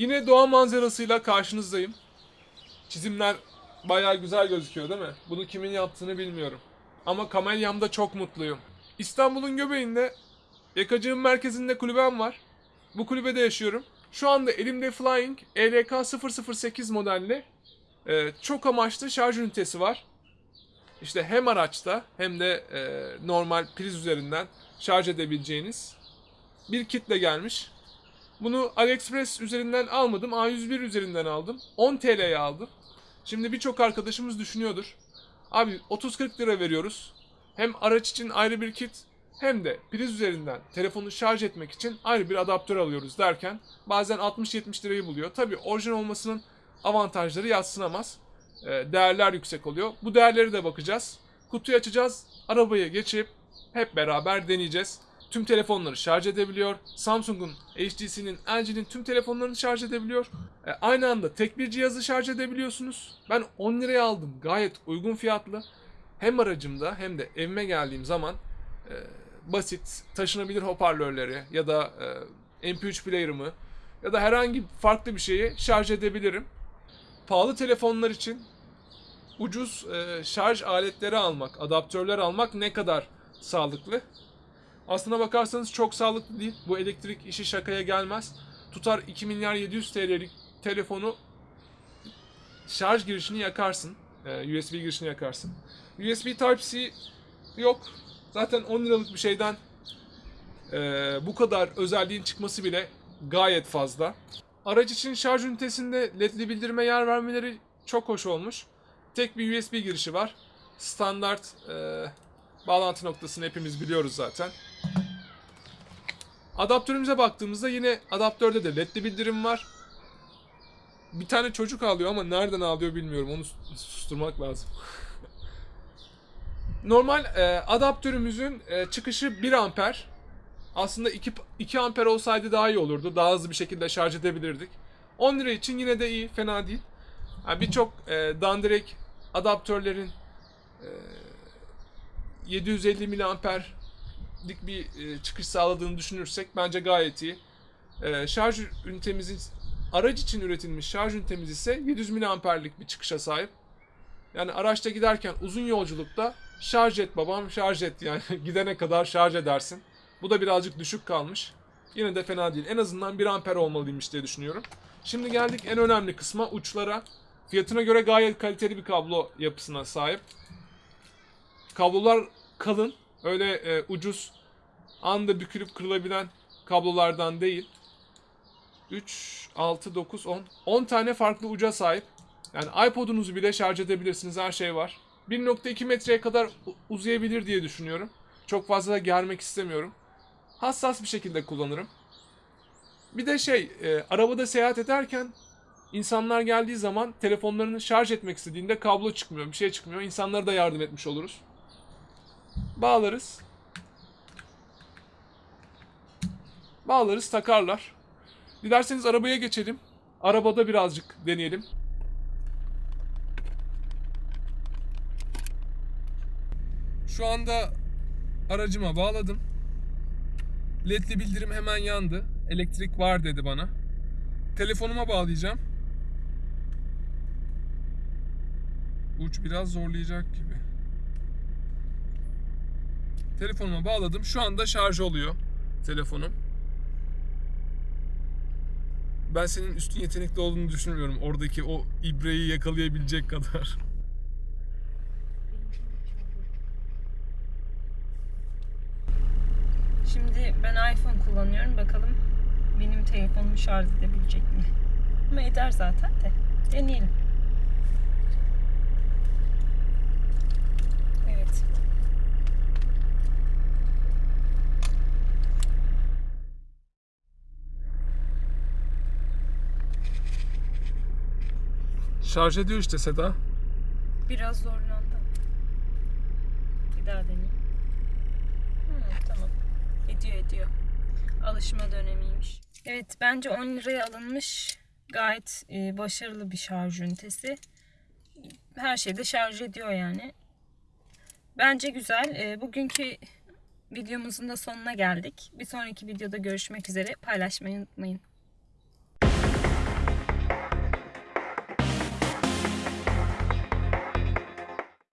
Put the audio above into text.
Yine doğa manzarasıyla karşınızdayım. Çizimler bayağı güzel gözüküyor değil mi? Bunu kimin yaptığını bilmiyorum. Ama kamelyamda çok mutluyum. İstanbul'un göbeğinde yakacığın merkezinde kulübem var. Bu kulübede yaşıyorum. Şu anda elimde Flying ELK 008 modelli e, çok amaçlı şarj ünitesi var. İşte hem araçta hem de e, normal priz üzerinden şarj edebileceğiniz bir kitle gelmiş. Bunu AliExpress üzerinden almadım. A101 üzerinden aldım. 10 TL'ye aldım. Şimdi birçok arkadaşımız düşünüyordur. Abi 30-40 lira veriyoruz. Hem araç için ayrı bir kit hem de priz üzerinden telefonu şarj etmek için ayrı bir adaptör alıyoruz derken bazen 60-70 lirayı buluyor. Tabi orijinal olmasının avantajları yatsınamaz. Ee, Değerler yüksek oluyor. Bu değerleri de bakacağız. Kutuyu açacağız. Arabayı geçirip hep beraber deneyeceğiz. Tüm telefonları şarj edebiliyor. Samsung'un, HTC'nin, LG'nin tüm telefonlarını şarj edebiliyor. E, aynı anda tek bir cihazı şarj edebiliyorsunuz. Ben 10 liraya aldım. Gayet uygun fiyatlı. Hem aracımda hem de evime geldiğim zaman e, basit taşınabilir hoparlörleri ya da e, MP3 player'ımı ya da herhangi farklı bir şeyi şarj edebilirim. Pahalı telefonlar için ucuz e, şarj aletleri almak, adaptörler almak ne kadar sağlıklı? Aslına bakarsanız çok sağlıklı değil. Bu elektrik işi şakaya gelmez. Tutar 2 milyar 700 TL'lik telefonu şarj girişini yakarsın. Ee, USB girişini yakarsın. USB Type-C yok. Zaten 10 liralık bir şeyden e, bu kadar özelliğin çıkması bile gayet fazla. Araç için şarj ünitesinde ledli bildirime yer vermeleri çok hoş olmuş. Tek bir USB girişi var. Standart e, bağlantı noktasını hepimiz biliyoruz zaten. Adaptörümüze baktığımızda yine adaptörde de ledli bildirim var. Bir tane çocuk ağlıyor ama nereden ağlıyor bilmiyorum. Onu susturmak lazım. Normal e, adaptörümüzün e, çıkışı 1 amper. Aslında 2, 2 amper olsaydı daha iyi olurdu. Daha hızlı bir şekilde şarj edebilirdik. 10 lira için yine de iyi, fena değil. Yani Birçok e, dandirek adaptörlerin e, 750 miliamperlik bir e, çıkış sağladığını düşünürsek bence gayet iyi. E, şarj ünitemizin araç için üretilmiş şarj ünitemiz ise 700 miliamperlik bir çıkışa sahip. Yani araçta giderken uzun yolculukta şarj et babam şarj et yani gidene kadar şarj edersin. Bu da birazcık düşük kalmış. Yine de fena değil. En azından 1 amper olmalıymış diye düşünüyorum. Şimdi geldik en önemli kısma uçlara. Fiyatına göre gayet kaliteli bir kablo yapısına sahip. Kablolar kalın. Öyle e, ucuz anda bükülüp kırılabilen kablolardan değil. 3, 6, 9, 10. 10 tane farklı uca sahip. Yani iPod'unuzu bile şarj edebilirsiniz. Her şey var. 1.2 metreye kadar uzayabilir diye düşünüyorum. Çok fazla da germek istemiyorum. Hassas bir şekilde kullanırım. Bir de şey, e, arabada seyahat ederken insanlar geldiği zaman telefonlarını şarj etmek istediğinde kablo çıkmıyor, bir şey çıkmıyor. İnsanlara da yardım etmiş oluruz. Bağlarız. Bağlarız, takarlar. Dilerseniz arabaya geçelim. Arabada birazcık deneyelim. Şu anda aracıma bağladım. LED'li bildirim hemen yandı. Elektrik var dedi bana. Telefonuma bağlayacağım. Uç biraz zorlayacak gibi. Telefonuma bağladım. Şu anda şarj oluyor telefonum. Ben senin üstün yetenekli olduğunu düşünmüyorum. Oradaki o ibreyi yakalayabilecek kadar. Şimdi ben iPhone kullanıyorum. Bakalım benim telefonumu şarj edebilecek mi? Ama eder zaten de. Deneyelim. Evet. Şarj ediyor işte Seda. Biraz zorlandım. Bir daha deneyeyim. Hı, tamam. Ediyor ediyor. Alışma dönemiymiş. Evet bence 10 liraya alınmış gayet e, başarılı bir şarj ünitesi. Her şeyde şarj ediyor yani. Bence güzel. E, bugünkü videomuzun da sonuna geldik. Bir sonraki videoda görüşmek üzere. Paylaşmayı unutmayın.